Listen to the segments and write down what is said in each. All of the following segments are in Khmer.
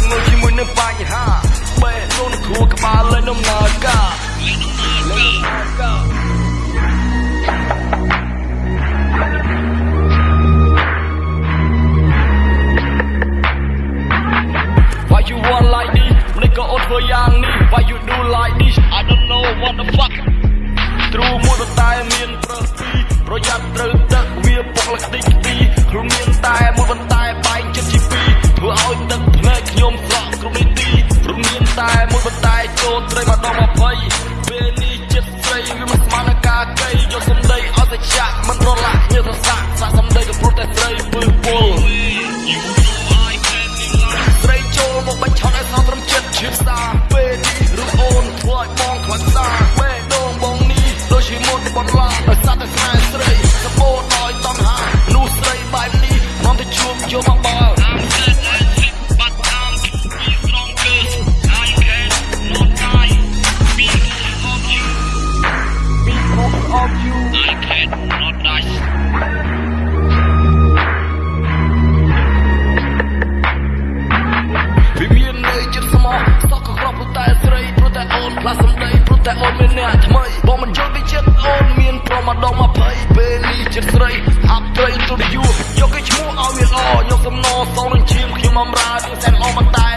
ងងល់ជាមួយនឹងបញ្ហាបែរខ្លួនគ្រួក្បាលលើដំណើរការលើដំណើរការ Guardare, quello, i started សំណសងនឹងជាមខ្ញុំអំរើទាំងសែនអមតា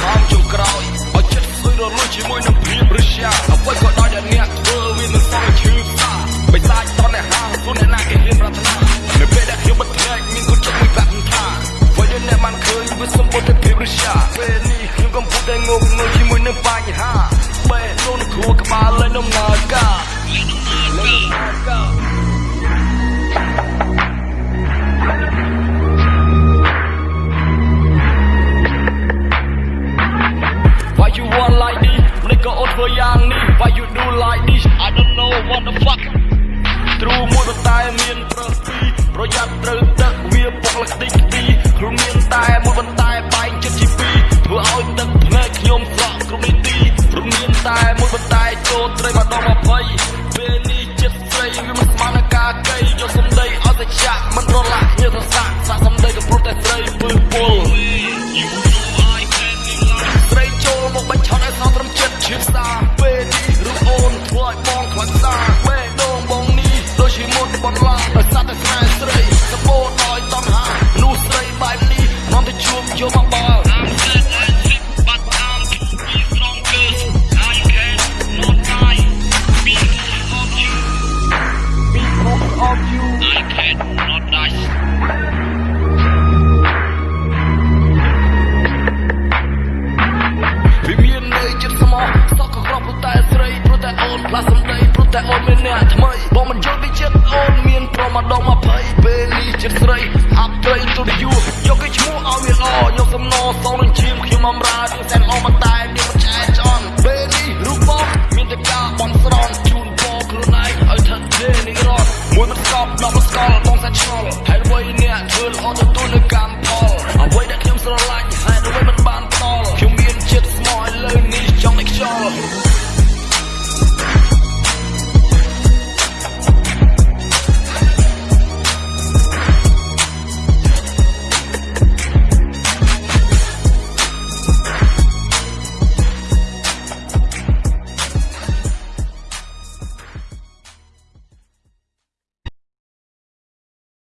សំហំជុំក្រោយឲ្យចិត្តស្រួយរលួយជាមួយនឹងព្រៀបឬស្យាអ្វីក៏ដោយដែលអ្នកធ្វើវានឹងសល់ឈឺផ្សាបិសាចតនអ្នកហាងខ្លួនអ្នកណាគេហ៊ានប្រាថ្នានៅពេលដែលខ្ញុំបិទភ្នែកមានគុណចិត្តមួយប្រាប់ថាបើយើងអ្នកបានឃើញវាសម្បូរទៅព្រៀបឬស្យាពេលនេះខ្ញុំកំពុងតែងងងើជាមួយនឹងបញ្ហាបែរខ្លួនគ្រួក្បាលលើនំណើការលើនំណើការ តត្រីម្ដង20ពេលនេះចិត្តស្រីវាមិនស្មើនឹងការកៃយកសំដីអត់តែចាក់មិនរលាក់ញើសសាក់សាក់សំដីក៏ព្រោះតែស្រីពើពុលស្រីចូលមកបាច់ឆោតឲ្យស្នងត្រឹមចិត្តឈឺសាពេលនេះរូបអូនធ្វើឲ្យបងខ្លាចសាពេលដងបងនេះដូចជាមុនបន្លាដល់